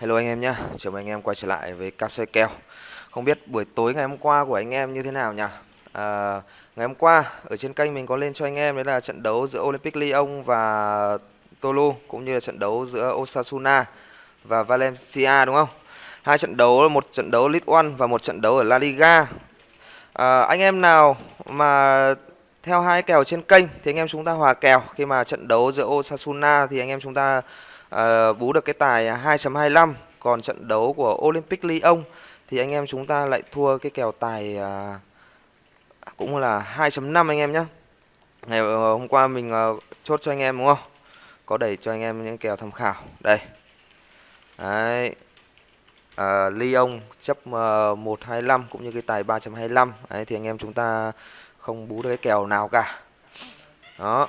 Hello anh em nhé, chào mừng anh em quay trở lại với ca soi kèo. Không biết buổi tối ngày hôm qua của anh em như thế nào nhỉ? À, Ngày hôm qua ở trên kênh mình có lên cho anh em đấy là trận đấu giữa Olympic Lyon và Tolu Cũng như là trận đấu giữa Osasuna và Valencia đúng không? Hai trận đấu, một trận đấu League One và một trận đấu ở La Liga. À, Anh em nào mà theo hai kèo trên kênh thì anh em chúng ta hòa kèo. Khi mà trận đấu giữa Osasuna thì anh em chúng ta À, bú được cái tài 2.25 còn trận đấu của Olympic Lyon thì anh em chúng ta lại thua cái kèo tài à, cũng là 2.5 anh em nhé ngày ờ, hôm qua mình à, chốt cho anh em đúng không? Có đẩy cho anh em những kèo tham khảo. Đây. Đấy. À, Lyon chấp ờ, uh, 125 cũng như cái tài 3.25 đấy thì anh em chúng ta không bú được cái kèo nào cả. Đó.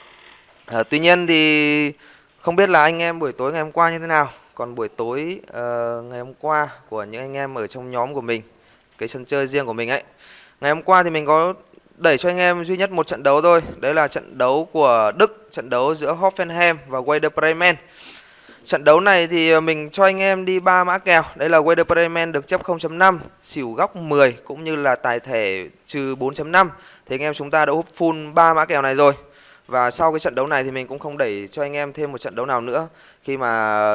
À, tuy nhiên thì không biết là anh em buổi tối ngày hôm qua như thế nào Còn buổi tối uh, ngày hôm qua của những anh em ở trong nhóm của mình Cái sân chơi riêng của mình ấy. Ngày hôm qua thì mình có đẩy cho anh em duy nhất một trận đấu thôi Đấy là trận đấu của Đức Trận đấu giữa Hoffenheim và Werder Bremen. Trận đấu này thì ờ, mình cho anh em đi ba mã kèo Đây là Werder Bremen được chấp 0.5 Xỉu góc 10 cũng như là tài thể trừ 4.5 Thì anh em chúng ta đã hút full ba mã kèo này rồi và sau cái trận đấu này thì mình cũng không đẩy cho anh em thêm một trận đấu nào nữa Khi mà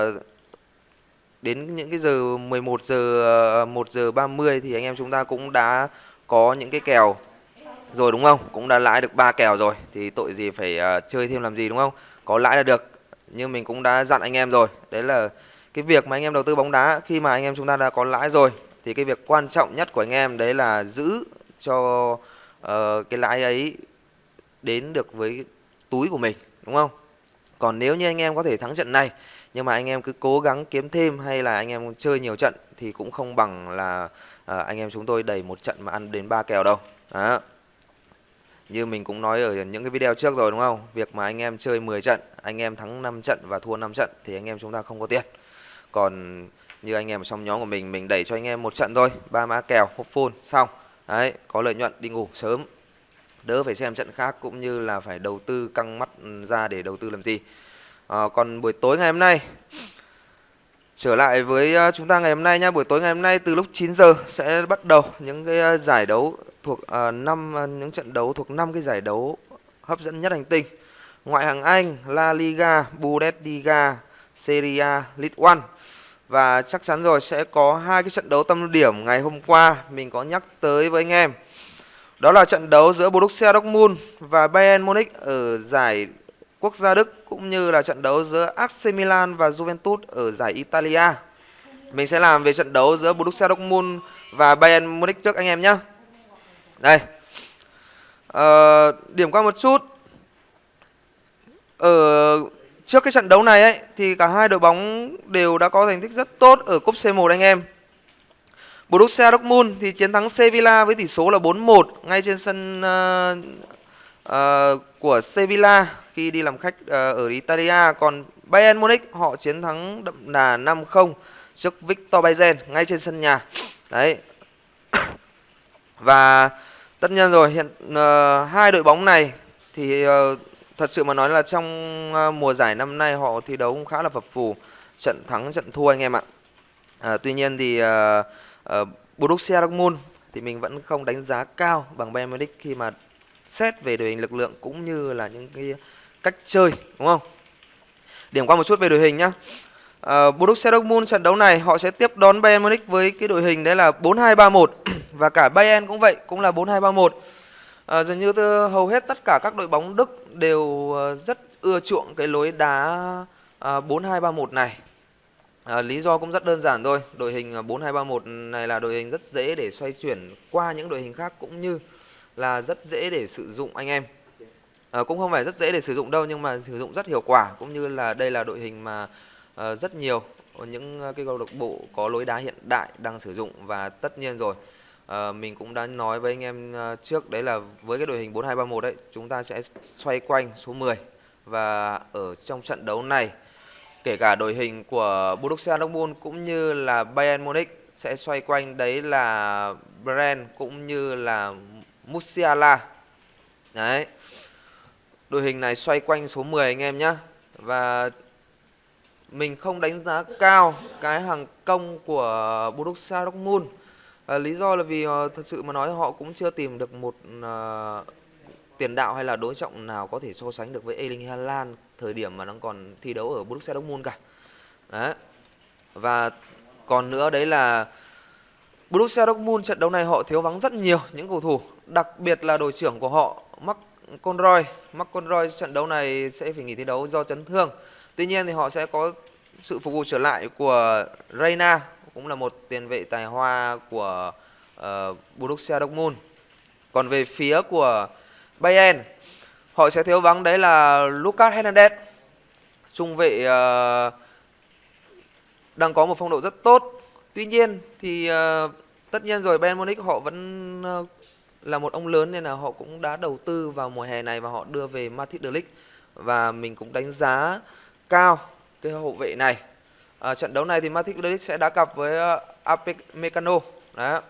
đến những cái giờ 11 giờ 1 giờ 30 thì anh em chúng ta cũng đã có những cái kèo rồi đúng không? Cũng đã lãi được ba kèo rồi thì tội gì phải uh, chơi thêm làm gì đúng không? Có lãi là được. Nhưng mình cũng đã dặn anh em rồi. Đấy là cái việc mà anh em đầu tư bóng đá khi mà anh em chúng ta đã có lãi rồi thì cái việc quan trọng nhất của anh em đấy là giữ cho uh, cái lãi ấy đến được với túi của mình đúng không? Còn nếu như anh em có thể thắng trận này nhưng mà anh em cứ cố gắng kiếm thêm hay là anh em chơi nhiều trận thì cũng không bằng là à, anh em chúng tôi đẩy một trận mà ăn đến ba kèo đâu. Đó. Như mình cũng nói ở những cái video trước rồi đúng không? Việc mà anh em chơi 10 trận anh em thắng 5 trận và thua 5 trận thì anh em chúng ta không có tiền. Còn như anh em ở trong nhóm của mình mình đẩy cho anh em một trận thôi ba mã kèo hộp full xong. Đấy có lợi nhuận đi ngủ sớm đỡ phải xem trận khác cũng như là phải đầu tư căng mắt ra để đầu tư làm gì. À, còn buổi tối ngày hôm nay trở lại với ờ, chúng ta ngày hôm nay nhá buổi tối ngày hôm nay từ lúc 9 giờ sẽ bắt đầu những cái ờ, giải đấu thuộc năm uh, những trận đấu thuộc năm cái giải đấu hấp dẫn nhất hành tinh. Ngoại hạng Anh La Liga Bundesliga Serie A League One và chắc chắn rồi sẽ có hai cái trận đấu tâm điểm ngày hôm qua mình có nhắc tới với anh em đó là trận đấu giữa Borussia Dortmund và Bayern Munich ở giải quốc gia Đức cũng như là trận đấu giữa AC Milan và Juventus ở giải Italia. Mình sẽ làm về trận đấu giữa Borussia Dortmund và Bayern Munich trước anh em nhé. Đây. Ờ, điểm qua một chút. Ở trước cái trận đấu này ấy thì cả hai đội bóng đều đã có thành tích rất tốt ở cúp C1 anh em. Borussia Dortmund thì chiến thắng Sevilla với tỷ số là 4-1 ngay trên sân uh, uh, của Sevilla khi đi làm khách uh, ở Italia. Còn Bayern Munich họ chiến thắng đậm đà 5-0 trước Victor Bayern ngay trên sân nhà. Đấy. Và tất nhiên rồi hiện uh, hai đội bóng này thì uh, thật sự mà nói là trong uh, mùa giải năm nay họ thi đấu cũng khá là phập phù, trận thắng trận thua anh em ạ. Uh, tuy nhiên thì uh, uh, Borussia Dortmund thì mình vẫn không đánh giá cao bằng Bayern Munich khi mà xét về đội hình lực lượng cũng như là những cái cách chơi đúng không? Điểm qua một chút về đội hình nhá. Uh, Borussia Dortmund trận đấu này họ sẽ tiếp đón Bayern Munich với cái đội hình đấy là 4-2-3-1 và cả Bayern cũng vậy, cũng là 4-2-3-1. Uh, ờ, dường như từ hầu hết tất cả các đội bóng Đức đều uh, rất ưa chuộng cái lối đá ờ, uh, 4-2-3-1 này À, lý do cũng rất đơn giản thôi. Đội hình à, 4231 này là đội hình rất dễ để xoay chuyển qua những đội hình khác cũng như là rất dễ để sử dụng anh em. À, cũng không phải rất dễ để sử dụng đâu nhưng mà sử dụng rất hiệu quả cũng như là đây là đội hình mà à, rất nhiều những à, cái câu lạc bộ có lối đá hiện đại đang sử dụng và tất nhiên rồi à, mình cũng đã nói với anh em à, trước đấy là với cái đội hình 4231 đấy chúng ta sẽ xoay quanh số 10 và ở trong trận đấu này kể cả đội hình của Borussia Dortmund cũng như là Bayern Munich sẽ xoay quanh đấy là Brand cũng như là Musiala. Đấy. Đội hình này xoay quanh số 10 anh em nhé. Và mình không đánh giá cao cái hàng công của Borussia Dortmund. À, lý do là vì uh, thật sự mà nói họ cũng chưa tìm được một uh, tiền đạo hay là đối trọng nào có thể so sánh được với Erling Haaland thời điểm mà nó còn thi đấu ở Borussia Dortmund cả. Đấy. Và còn nữa đấy là Borussia Dortmund trận đấu này họ thiếu vắng rất nhiều những cầu thủ, đặc biệt là đội trưởng của họ Mark Conroy. Mark Conroy trận đấu này sẽ phải nghỉ thi đấu do chấn thương. Tuy nhiên thì họ sẽ có sự phục vụ trở lại của Reina cũng là một tiền vệ tài hoa của uh, Borussia Dortmund. Còn về phía của Bayern. Họ sẽ thiếu vắng đấy là Lucas Hernandez. Trung vệ uh, đang có một phong độ rất tốt. Tuy nhiên thì uh, tất nhiên rồi Bayern Munich họ vẫn uh, là một ông lớn nên là họ cũng đã đầu tư vào mùa hè này và họ đưa về Matic De Ligt. Và mình cũng đánh giá cao cái hậu vệ này. À, trận đấu này thì Matic De Ligt sẽ đá cặp với uh, Apec Mecano đó.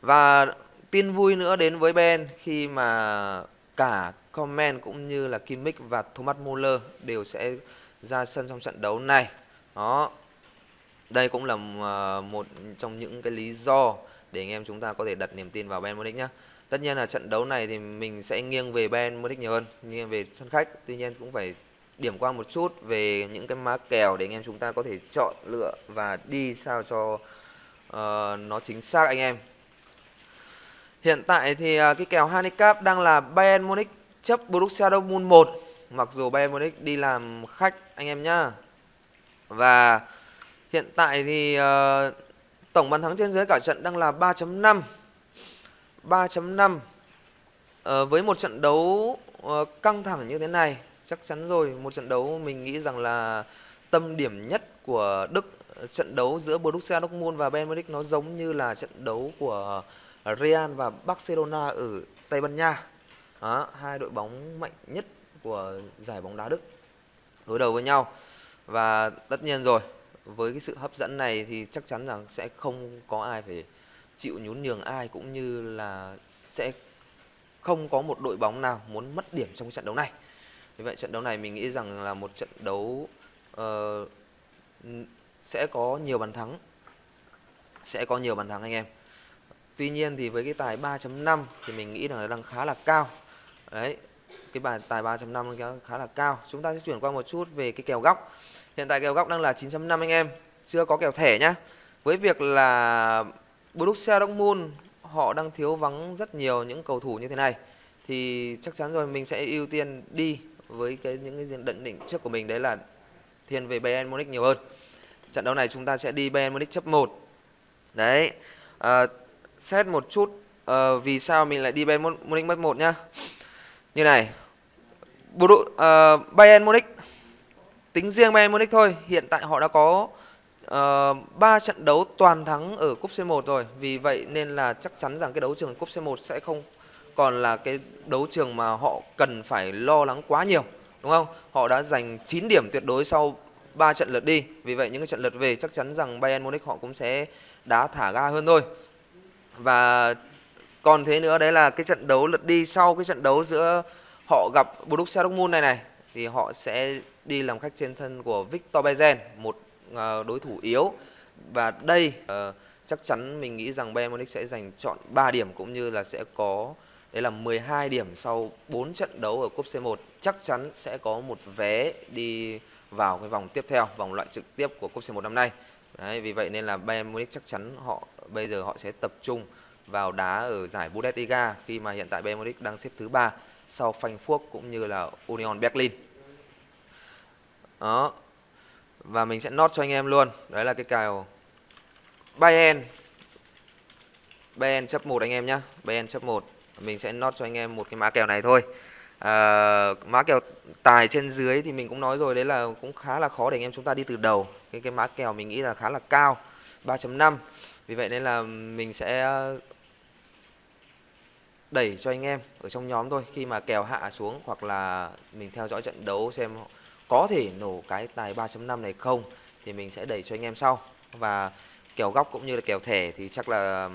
Và tin vui nữa đến với Ben khi mà cả Comment cũng như là Kimmich và Thomas Muller đều sẽ ra sân trong trận đấu này. Đó. Đây cũng là ờ, một trong những cái lý do để anh em chúng ta có thể đặt niềm tin vào Bayern Munich nhé. Tất nhiên là trận đấu này thì mình sẽ nghiêng về Bayern Munich nhiều hơn, nghiêng về sân khách. Tuy nhiên cũng phải điểm qua một chút về những cái má kèo để anh em chúng ta có thể chọn lựa và đi sao cho uh, nó chính xác anh em. Hiện tại thì à, cái kèo handicap đang là Bayern Munich chấp Borussia Dortmund 1 mặc dù Bayern Munich đi làm khách anh em nhá. Và hiện tại thì uh, tổng bàn thắng trên dưới cả trận đang là 3.5. 3.5 uh, với một trận đấu uh, căng thẳng như thế này chắc chắn rồi một trận đấu mình nghĩ rằng là tâm điểm nhất của Đức ờ, trận đấu giữa Borussia Dortmund và Bayern Munich nó giống như là trận đấu của Real và Barcelona ở Tây Ban Nha. Đó, hai đội bóng mạnh nhất của giải bóng đá Đức đối đầu với nhau. Và tất nhiên rồi, với cái sự hấp dẫn này thì chắc chắn rằng sẽ không có ai phải chịu nhún nhường ai cũng như là sẽ không có một đội bóng nào muốn mất điểm trong cái trận đấu này. Vì vậy trận đấu này mình nghĩ rằng là một trận đấu uh, sẽ có nhiều bàn thắng. Sẽ có nhiều bàn thắng anh em. Tuy nhiên thì với cái tài 3.5 thì mình nghĩ là đang khá là cao. Đấy, cái bài tài 3.5 khá là cao. Chúng ta sẽ chuyển qua một chút về cái kèo góc. Hiện tại kèo góc đang là 9.5 anh em, chưa có kèo thẻ nhá. Với việc là Borussia Dortmund họ đang thiếu vắng rất nhiều những cầu thủ như thế này thì chắc chắn rồi mình sẽ ưu tiên đi với cái những cái định định trước của mình đấy là thiên về Bayern Munich nhiều hơn. Trận đấu này chúng ta sẽ đi Bayern Munich chấp 1. Đấy. À, xét một chút uh, vì sao mình lại đi Bayern Munich mất một nhá. Như này. Buru, uh, ờ, Bayern Munich tính riêng Bayern Munich thôi, hiện tại họ đã có ờ, uh, 3 trận đấu toàn thắng ở cúp C1 rồi. Vì vậy nên là chắc chắn rằng cái đấu trường cúp C1 sẽ không còn là cái đấu trường mà họ cần phải lo lắng quá nhiều, đúng không? Họ đã giành 9 điểm tuyệt đối sau 3 trận lượt đi. Vì vậy những cái trận lượt về chắc chắn rằng Bayern Munich họ cũng sẽ đá thả ga hơn thôi và còn thế nữa đấy là cái trận đấu lượt đi sau cái trận đấu giữa họ gặp Borussia Dortmund này này thì họ sẽ đi làm khách trên sân của Victor Bezen một ờ, đối thủ yếu. Và đây uh, chắc chắn mình nghĩ rằng Bayern Munich sẽ giành chọn 3 điểm cũng như là sẽ có đấy là 12 điểm sau 4 trận đấu ở cúp C1 chắc chắn sẽ có một vé đi vào cái vòng tiếp theo vòng loại trực tiếp của cúp C1 năm nay. Đấy, vì vậy nên là Bayern Munich chắc chắn họ bây giờ họ sẽ tập trung vào đá ở giải Bundesliga khi mà hiện tại Bayern Munich đang xếp thứ ba sau Frankfurt cũng như là Union Berlin. Đó. Và mình sẽ nốt cho anh em luôn. Đấy là cái kèo Bayern. Bayern chấp 1 anh em nhá. Bayern chấp 1. Mình sẽ nốt cho anh em một cái mã kèo này thôi. À, mã kèo tài trên dưới thì mình cũng nói rồi đấy là cũng khá là khó để anh em chúng ta đi từ đầu cái cái mã kèo mình nghĩ là khá là cao 3.5 vì vậy nên là mình sẽ ờ, đẩy cho anh em ở trong nhóm thôi. Khi mà kèo hạ xuống hoặc là mình theo dõi trận đấu xem có thể nổ cái tài 3.5 này không, thì mình sẽ đẩy cho anh em sau. Và kèo góc cũng như là kèo thẻ thì chắc là,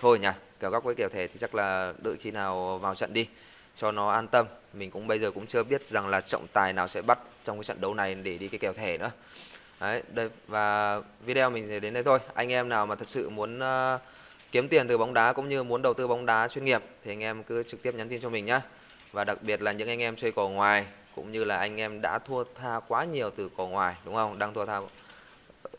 thôi nhỉ, kèo góc với kèo thẻ thì chắc là đợi khi nào vào trận đi, cho nó an tâm. Mình cũng bây giờ cũng chưa biết rằng là trọng tài nào sẽ bắt trong cái trận đấu này để đi cái kèo thẻ nữa đấy đây và video mình sẽ đến đây thôi. Anh em nào mà thật sự muốn uh, kiếm tiền từ bóng đá cũng như muốn đầu tư bóng đá chuyên nghiệp thì anh em cứ trực tiếp nhắn tin cho mình nhé và đặc biệt là những anh em chơi cò ngoài cũng như là anh em đã thua tha quá nhiều từ cò ngoài đúng không? Đang thua tha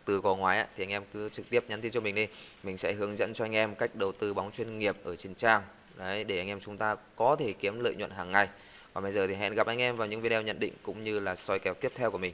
từ cò ngoài ấy, thì anh em cứ trực tiếp nhắn tin cho mình đi. Mình sẽ hướng dẫn cho anh em cách đầu tư bóng chuyên nghiệp ở trên trang. Đấy để anh em chúng ta có thể kiếm lợi nhuận hàng ngày. Còn bây giờ thì hẹn gặp anh em vào những video nhận định cũng như là soi kèo tiếp theo của mình.